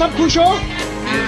จับคุณโชว์อ่า